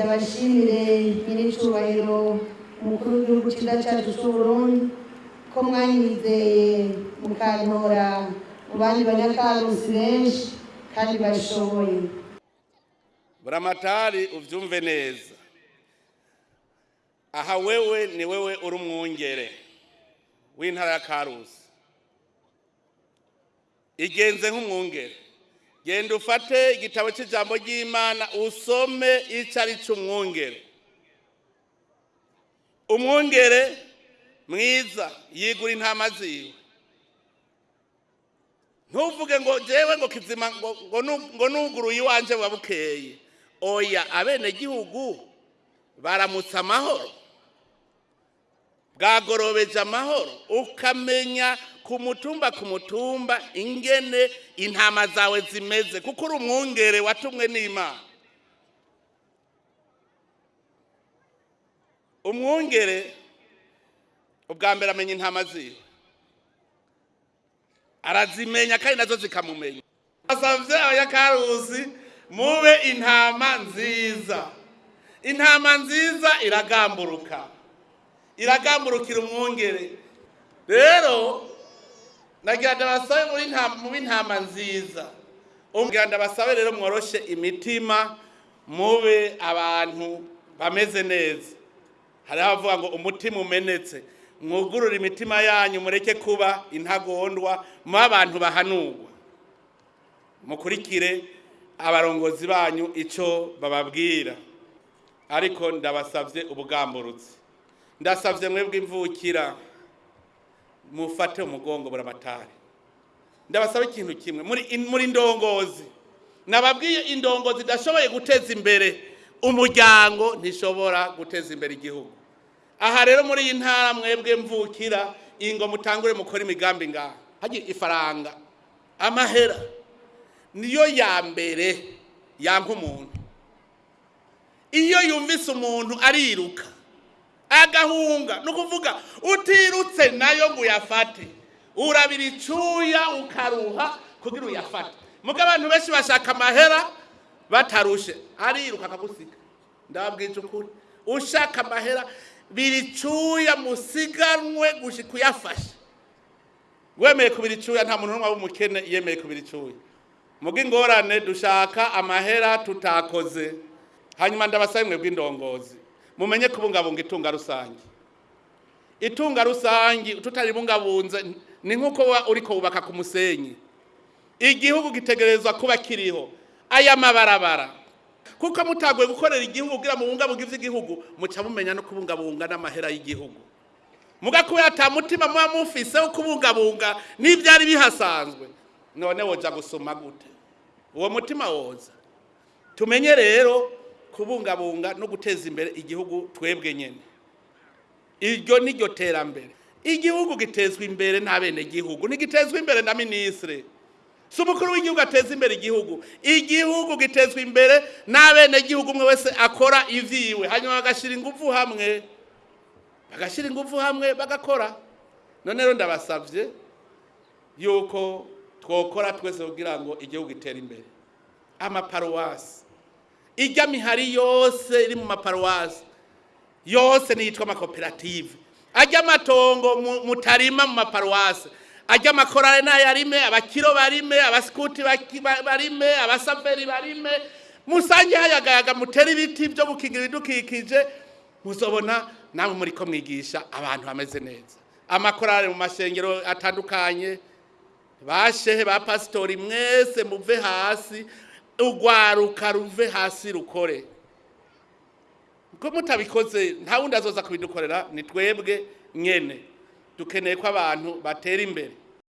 ndabashimire nyir'icyubahiro umukuru w'igihugu cyiza cyacu cy'uburundi ko mwanyizeye mukantora mu bandi banyakarusi benshi kandi babishoboye buramatari ubyumve neza. Aha wewe ni wewe uri umwungere w'intara ya karusi igenze nk'umwungere. Genda ufate igitabo cy'ijambo ry'imana usome icyo ari cy'umwungere umwungere. Mwiza yigura intama ziwe. Ntuvuge ngo jewe ngo kizima ngo ngo nu- ngo nuguruye iwanje buba bukeye. Oya abenegihugu baramutse amahoro. Bwagorobeje amahoro ukamenya ku mutumba ku mutumba ingene intama zawe zimeze kuko uri umwungere watumwe n'imana. Umwungere ubwa mbere amenya intama ziwe. Arazimenya kandi na zo zikamumenya. Asabye abanyakaruzi mube intama nziza. Intama nziza iragamburuka. Iragamburukira umwungere. Rero nagira ndabasabe muri nta- mube intama nziza. Umbwira ndabasabe rero mworoshe imitima mube abantu bameze neza. Hariho abavuga ngo umutima umenetse. Mwugurure imitima yanyu mureke kuba intagondwa mube abantu bahanurwa. Mukurikire abarongozi banyu icyo bababwira. Ariko ndabasabye ubugamburutsi. Ndasabye mwebwe imvukira mufate umugongo buramatari ndabasaba ikintu kimwe. Muri ndongozi. Nababwiye indongozi idashoboye guteza imbere umuryango ntishobora guteza imbere igihugu. Aha rero muri iyi ntara mwebwe mvukira ingo mutangure mukora imigambi ngaha. Hagira ifaranga. Amahera. Niyo ya mbere yanka umuntu. Iyo yumvise umuntu ariruka agahunga. Ni ukuvuga utirutse na yo ngo uyafate. Urabira icyuya ukaruha kugira uyafate. Mugo abantu benshi bashaka amahera batarushe. Ariruka akagusiga. Ndababwije ukuri. Ushaka amahera biri icyuya musiganwe gushika uyafashe wemeye kubira icyuya nta muntu n'umwe w'umukene yemeye kubira icyuya. Mugo ingorane dushaka amahera tutakoze. Hanyuma ndabasabe mwe bw'indongozi mumenye kubungabunga itunga rusange. Itunga rusange tutaribungabunze ni nk'uko wa uriko wubaka ku musenyi. Igihugu gitegerezwa kuba kiriho aya mabarabara. Kuko mutagoye gukorera igihugu kugira mubungabunga ivy'igihugu muca mumenya no kubungabunga n'amahera y'igihugu. Muga kubera ata mutima muba mufise wo kubungabunga n'ivyari bihasanzwe. None woja gusoma gute? Uwo mutima woza. Tumenye rero kubungabunga no guteza imbere igihugu twebwe nyene. Iryo niryo terambere. Igihugu gitezwa imbere n'abenegihugu ntigitezwa imbere na minisitiri. Si umukuru w'igihugu ateza imbere igihugu. Igihugu gitezwa imbere n'abenegihugu umwe wese akora ivyiwe. Hanyuma bagashyira ingufu hamwe. Bagashyira ingufu hamwe bagakora. None rero ndabasabye yuko twokora twese kugira ngo igihugu gitere imbere. Amaparuwasi. Ijya mihari yose iri mu maparuwasi. Yose niyitwa amakoperative. Ajya amatongo mu- mutarima mu maparuwasi. Ajya amakorale n'ayarime abakiro barime abasikuti barime abasaveri barime. Musange hayagayaga mutere ibiti byo gukingira ibidukikije. Muzobona namwe muri ko mwigisha abantu bameze neza. Amakorale mu mashengero atandukanye. Bashehe ba pasitori mwese muve hasi. Urwaruka ruve hasi rukore. Ko mutabikoze nta wundi azoza kubidukorera ni twebwe nyene. Dukeneye ko abantu batera imbere.